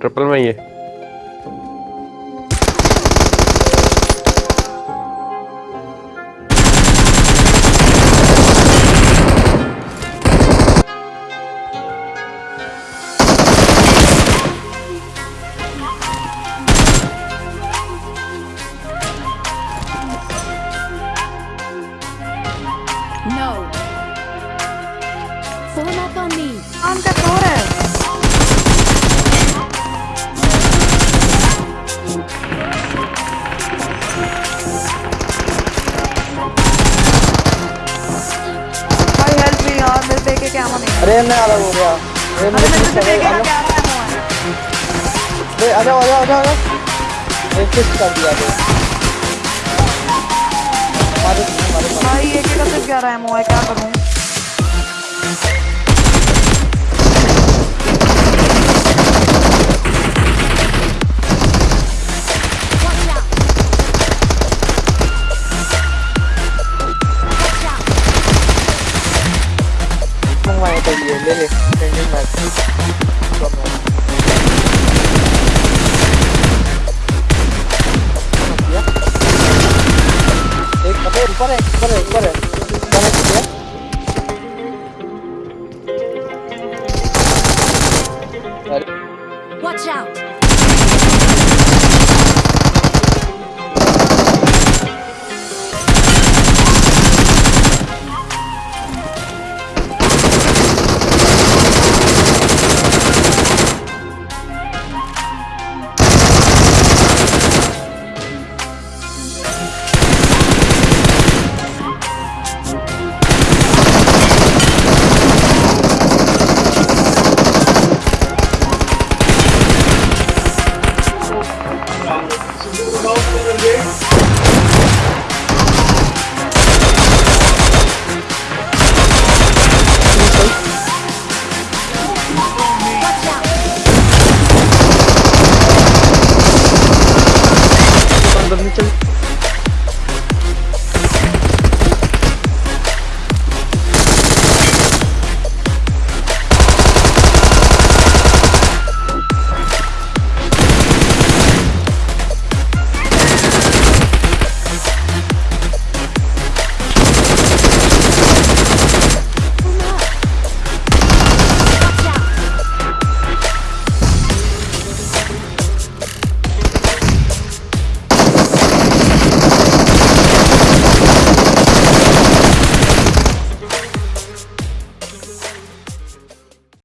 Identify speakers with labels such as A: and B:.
A: Triple में ये
B: No. Form up on me.
C: काम का तो मेरे देखे क्या? मने
D: अरे मैं अलग हो गया अरे मेरे
C: मेरे से देखे
D: अलग
C: है।
D: अरे आ जाओ आ जाओ आ जाओ एक किस कर दिया मारे
C: भाई एक एक से 11 एमओ है? क्या करूँ?
D: đến đây này thế nhưng mà còn
B: Watch out! Yes.